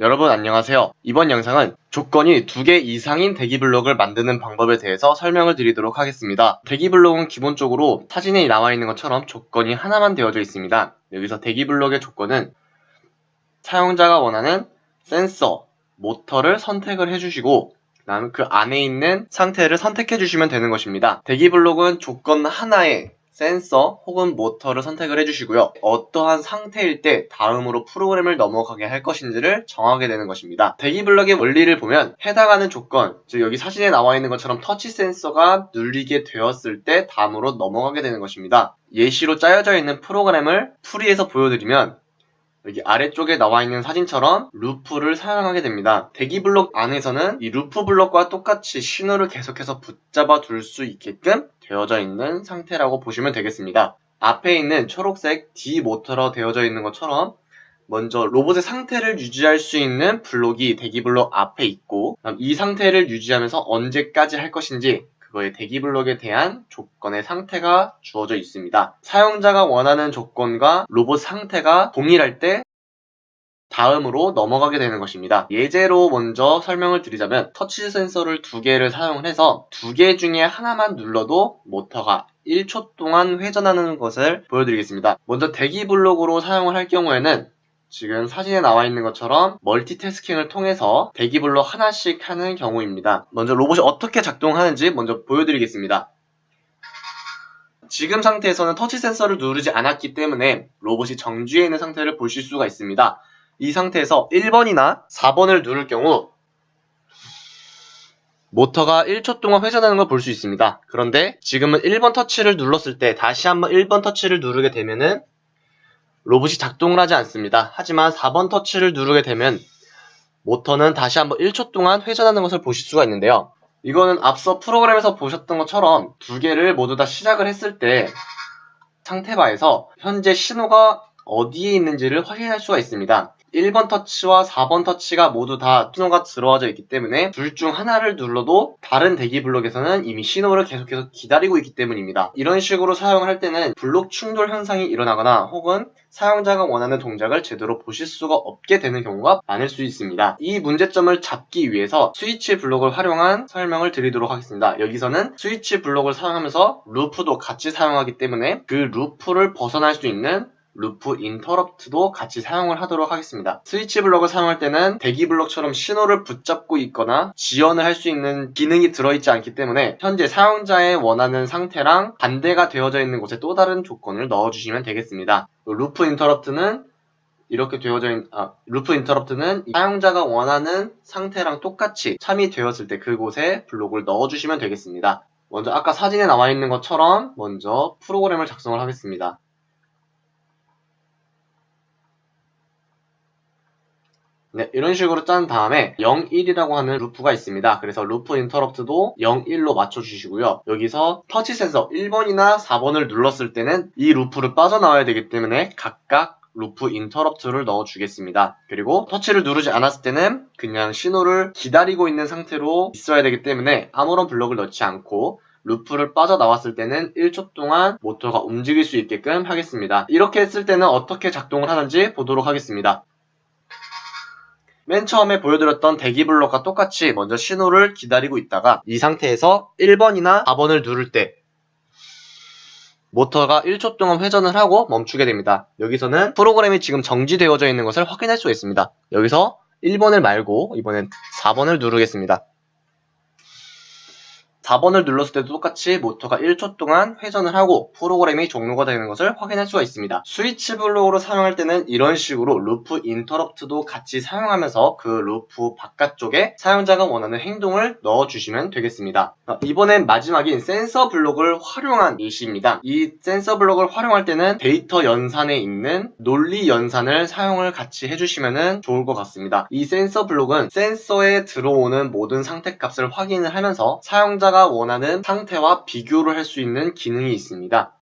여러분 안녕하세요. 이번 영상은 조건이 두 개 이상인 대기 블록을 만드는 방법에 대해서 설명을 드리도록 하겠습니다. 대기 블록은 기본적으로 사진에 나와 있는 것처럼 조건이 하나만 되어져 있습니다. 여기서 대기 블록의 조건은 사용자가 원하는 센서, 모터를 선택을 해주시고 그 안에 있는 상태를 선택해 주시면 되는 것입니다. 대기 블록은 조건 하나에 센서 혹은 모터를 선택을 해주시고요. 어떠한 상태일 때 다음으로 프로그램을 넘어가게 할 것인지를 정하게 되는 것입니다. 대기 블럭의 원리를 보면 해당하는 조건, 즉 여기 사진에 나와 있는 것처럼 터치 센서가 눌리게 되었을 때 다음으로 넘어가게 되는 것입니다. 예시로 짜여져 있는 프로그램을 풀이해서 보여드리면 여기 아래쪽에 나와 있는 사진처럼 루프를 사용하게 됩니다. 대기 블록 안에서는 이 루프 블록과 똑같이 신호를 계속해서 붙잡아 둘 수 있게끔 되어져 있는 상태라고 보시면 되겠습니다. 앞에 있는 초록색 D 모터로 되어져 있는 것처럼 먼저 로봇의 상태를 유지할 수 있는 블록이 대기 블록 앞에 있고 이 상태를 유지하면서 언제까지 할 것인지 그거의 대기 블록에 대한 조건의 상태가 주어져 있습니다. 사용자가 원하는 조건과 로봇 상태가 동일할 때 다음으로 넘어가게 되는 것입니다. 예제로 먼저 설명을 드리자면 터치 센서를 두 개를 사용을 해서 두 개 중에 하나만 눌러도 모터가 1초 동안 회전하는 것을 보여드리겠습니다. 먼저 대기 블록으로 사용을 할 경우에는 지금 사진에 나와 있는 것처럼 멀티태스킹을 통해서 대기 블록 하나씩 하는 경우입니다. 먼저 로봇이 어떻게 작동하는지 먼저 보여드리겠습니다. 지금 상태에서는 터치 센서를 누르지 않았기 때문에 로봇이 정지해 있는 상태를 보실 수가 있습니다. 이 상태에서 1번이나 4번을 누를 경우 모터가 1초 동안 회전하는 걸 볼 수 있습니다. 그런데 지금은 1번 터치를 눌렀을 때 다시 한번 1번 터치를 누르게 되면은 로봇이 작동을 하지 않습니다. 하지만 4번 터치를 누르게 되면 모터는 다시 한번 1초 동안 회전하는 것을 보실 수가 있는데요. 이거는 앞서 프로그램에서 보셨던 것처럼 두 개를 모두 다 시작을 했을 때 상태바에서 현재 신호가 어디에 있는지를 확인할 수가 있습니다. 1번 터치와 4번 터치가 모두 다 신호가 들어와져 있기 때문에 둘 중 하나를 눌러도 다른 대기 블록에서는 이미 신호를 계속해서 기다리고 있기 때문입니다. 이런 식으로 사용을 할 때는 블록 충돌 현상이 일어나거나 혹은 사용자가 원하는 동작을 제대로 보실 수가 없게 되는 경우가 많을 수 있습니다. 이 문제점을 잡기 위해서 스위치 블록을 활용한 설명을 드리도록 하겠습니다. 여기서는 스위치 블록을 사용하면서 루프도 같이 사용하기 때문에 그 루프를 벗어날 수 있는 루프 인터럽트도 같이 사용을 하도록 하겠습니다. 스위치 블럭을 사용할 때는 대기 블럭처럼 신호를 붙잡고 있거나 지연을 할 수 있는 기능이 들어있지 않기 때문에 현재 사용자의 원하는 상태랑 반대가 되어져 있는 곳에 또 다른 조건을 넣어주시면 되겠습니다. 루프 인터럽트는 이렇게 되어져 있는 아, 루프 인터럽트는 사용자가 원하는 상태랑 똑같이 참이 되었을 때 그곳에 블록을 넣어주시면 되겠습니다. 먼저 아까 사진에 나와 있는 것처럼 먼저 프로그램을 작성을 하겠습니다. 네, 이런 식으로 짠 다음에 0, 1이라고 하는 루프가 있습니다. 그래서 루프 인터럽트도 0, 1로 맞춰주시고요. 여기서 터치 센서 1번이나 4번을 눌렀을 때는 이 루프를 빠져나와야 되기 때문에 각각 루프 인터럽트를 넣어주겠습니다. 그리고 터치를 누르지 않았을 때는 그냥 신호를 기다리고 있는 상태로 있어야 되기 때문에 아무런 블럭을 넣지 않고 루프를 빠져나왔을 때는 1초 동안 모터가 움직일 수 있게끔 하겠습니다. 이렇게 했을 때는 어떻게 작동을 하는지 보도록 하겠습니다. 맨 처음에 보여드렸던 대기 블록과 똑같이 먼저 신호를 기다리고 있다가 이 상태에서 1번이나 4번을 누를 때 모터가 1초 동안 회전을 하고 멈추게 됩니다. 여기서는 프로그램이 지금 정지되어져 있는 것을 확인할 수가 있습니다. 여기서 1번을 말고 이번엔 4번을 누르겠습니다. 4번을 눌렀을 때도 똑같이 모터가 1초 동안 회전을 하고 프로그램이 종료가 되는 것을 확인할 수가 있습니다. 스위치 블록으로 사용할 때는 이런 식으로 루프 인터럽트도 같이 사용하면서 그 루프 바깥쪽에 사용자가 원하는 행동을 넣어주시면 되겠습니다. 이번엔 마지막인 센서 블록을 활용한 예시입니다. 이 센서 블록을 활용할 때는 데이터 연산에 있는 논리 연산을 사용을 같이 해주시면 좋을 것 같습니다. 이 센서 블록은 센서에 들어오는 모든 상태 값을 확인을 하면서 사용자 사용자가 원하는 상태와 비교를 할 수 있는 기능이 있습니다.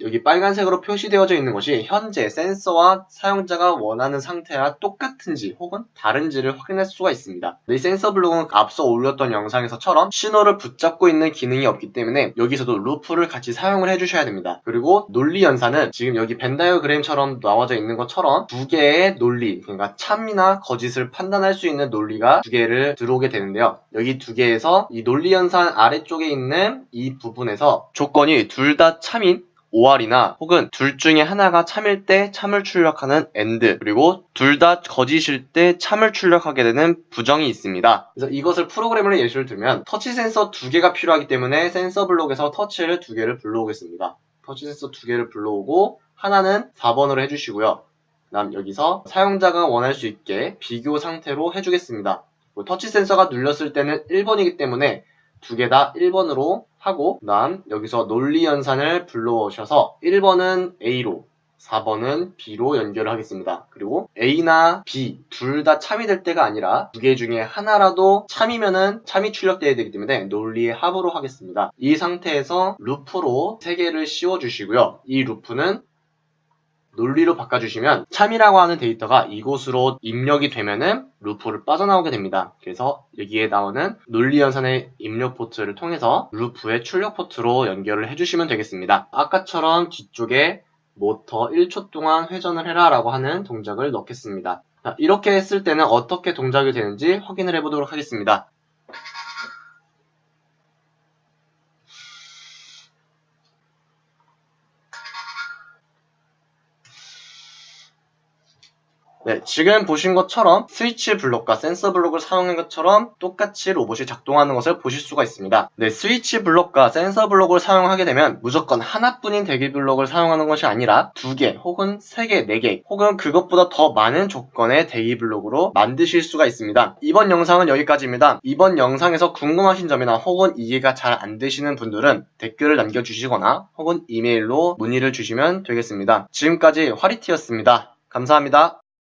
여기 빨간색으로 표시되어져 있는 것이 현재 센서와 사용자가 원하는 상태와 똑같은지 혹은 다른지를 확인할 수가 있습니다. 이 센서 블록은 앞서 올렸던 영상에서처럼 신호를 붙잡고 있는 기능이 없기 때문에 여기서도 루프를 같이 사용을 해주셔야 됩니다. 그리고 논리 연산은 지금 여기 벤다이어그램처럼 나와져 있는 것처럼 두 개의 논리, 그러니까 참이나 거짓을 판단할 수 있는 논리가 두 개를 들어오게 되는데요. 여기 두 개에서 이 논리 연산 아래쪽에 있는 이 부분에서 조건이 둘 다 참인 OR이나 혹은 둘 중에 하나가 참일 때 참을 출력하는 AND 그리고 둘 다 거짓일 때 참을 출력하게 되는 부정이 있습니다. 그래서 이것을 프로그램으로 예시를 들면 터치 센서 두 개가 필요하기 때문에 센서 블록에서 터치를 두 개를 불러오겠습니다. 터치 센서 두 개를 불러오고 하나는 4번으로 해주시고요. 그다음 여기서 사용자가 원할 수 있게 비교 상태로 해주겠습니다. 뭐 터치 센서가 눌렸을 때는 1번이기 때문에 두 개 다 1번으로 하고 그다음 여기서 논리 연산을 불러오셔서 1번은 A로 4번은 B로 연결을 하겠습니다. 그리고 A나 B 둘 다 참이 될 때가 아니라 두 개 중에 하나라도 참이면은 참이 출력돼야 되기 때문에 논리의 합으로 하겠습니다. 이 상태에서 루프로 세 개를 씌워 주시고요. 이 루프는 논리로 바꿔주시면 참이라고 하는 데이터가 이곳으로 입력이 되면은 루프를 빠져나오게 됩니다. 그래서 여기에 나오는 논리 연산의 입력 포트를 통해서 루프의 출력 포트로 연결을 해주시면 되겠습니다. 아까처럼 뒤쪽에 모터 1초 동안 회전을 해라 라고 하는 동작을 넣겠습니다. 자, 이렇게 했을 때는 어떻게 동작이 되는지 확인을 해보도록 하겠습니다. 네, 지금 보신 것처럼 스위치 블록과 센서 블록을 사용한 것처럼 똑같이 로봇이 작동하는 것을 보실 수가 있습니다. 네, 스위치 블록과 센서 블록을 사용하게 되면 무조건 하나뿐인 대기 블록을 사용하는 것이 아니라 두 개, 혹은 세 개, 네 개, 혹은 그것보다 더 많은 조건의 대기 블록으로 만드실 수가 있습니다. 이번 영상은 여기까지입니다. 이번 영상에서 궁금하신 점이나 혹은 이해가 잘 안 되시는 분들은 댓글을 남겨주시거나 혹은 이메일로 문의를 주시면 되겠습니다. 지금까지 화리티였습니다. 감사합니다.